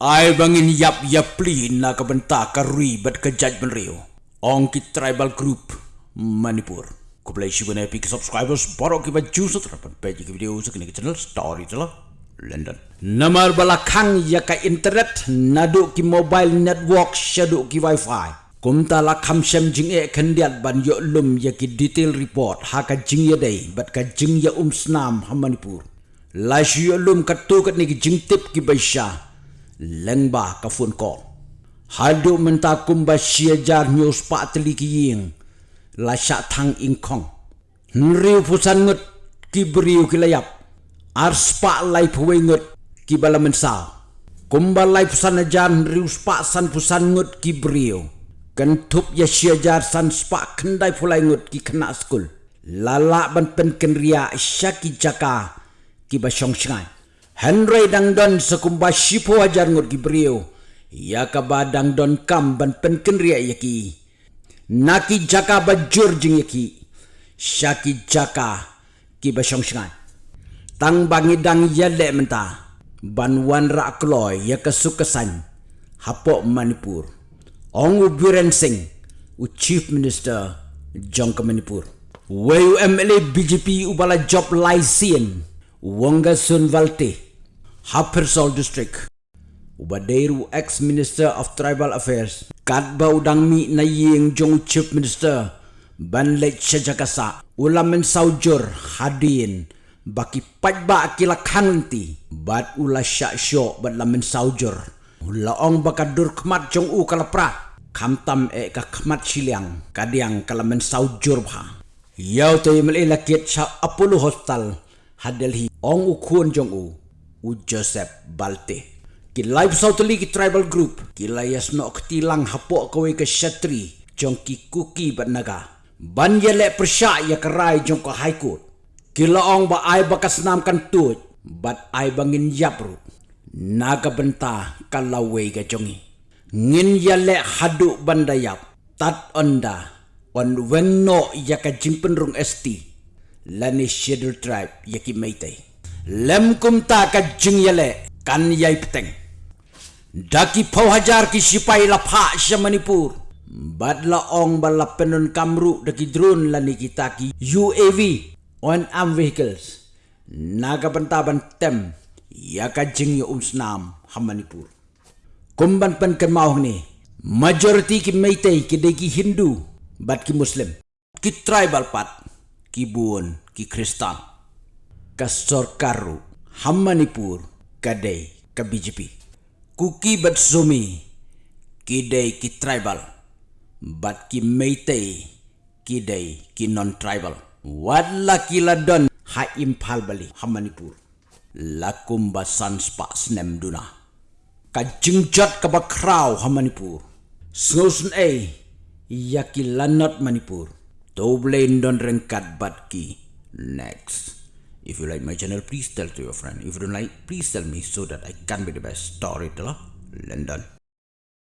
Ai bangin yap yap pli na ka benta ka rui bat judgment rio. Ong ki tribal group Manipur. Ko play shi bana epic subscribers baro ki ba juice page ki video sa kini channel story tala London. Namar balakang ya ka internet nadu ki mobile network shadu ki wifi. Kumta la kam jing e kendiat ban yo lum ya ki detail report ha ka jing ya day bat ka jing ya um snam ha Manipur. La shi yo lum ka tu ka ni ki jing tip ki baisha lengba ka phone call hadu menta kumba sia jar news pa teli ki ying la sha thang ing kong. Nriu pusan ngut ki briu ki layap. Ar spa lai pwe ngut ki bala kumba lai pusan jar nriu spa san pusan ngut ki briu kan tup ya sia jar san spa kendai pulai ngut ki kena skul lala ban pen kenria syaki jaka ki ba Henry dang don sekumba shipo ajar ngut gibriu. Ya ka ba dang don kam ban pen kenria yaki. Naki jaka ba jur jing yaki. Shaki jaka ki ba shong shangai. Tang bangi dang yale menta. Ban wan ra kloy ya ka sukasan. Hapo Manipur. Ong u Biren Singh. U Chief Minister Jongka Manipur. Wayu MLA BJP ubala job lai sien. Sun Valte. Hapersol District. Ubadeiru ex-minister of tribal affairs. Kadba udang mi na ying jong chief minister. Banlet Shajakasa. Ulamen saujur hadin. Baki pajba akila kanti. Bat ula syak syok bat lamen saujur. Laong bakadur kemat jong u kalapra. Kamtam e ka kemat siliang. Kadiang kalamen saujur bha. Yau to yimel ilakit sa Apollo Hostel. Hadelhi ong ukun jong u u Joseph Balte. Ki live sautali ki tribal group. Ki layas no ktilang hapo kawe ke shatri. Jong ki kuki bat naga. Ban ye le persya ya kerai jong high court. Ki laong ba ai bakas nam kan tuj. Bat ai bangin yapru. Naga benta kalawe ke jongi. Ngin ye le hadu bandayap. Tat onda. On weng no ya ka jimpen rung esti. Lani scheduled tribe ya ki meitai lem kum ta ka jing yale kan yai peteng. Daki pau hajar ki sipai la pha sha manipur. Bad la ong bal la kamru daki drone la ni kita ki uav on arm vehicles. Naga banta ban tem ya ka jing yo umsnam ha manipur. Kumban pen ken mau ni majority ki meitei ki de ki hindu bat ki muslim. Ki tribal pat ki buon ki kristan ka Sorkaru, Hammanipur, Kadai, ka BJP. Kuki bat Zumi, Kidai ki tribal, bat ki Meitei, Kidai ki non-tribal. Kila don ha impal bali Hammanipur. Lakum basan spa snem duna. Ka jingjat ka bakraw Hammanipur. Snosun ay, yaki lanot Manipur. Doble don rengkat bat ki. Next. If you like my channel, please tell to your friend. If you don't like, please tell me so that I can be the best storyteller. London.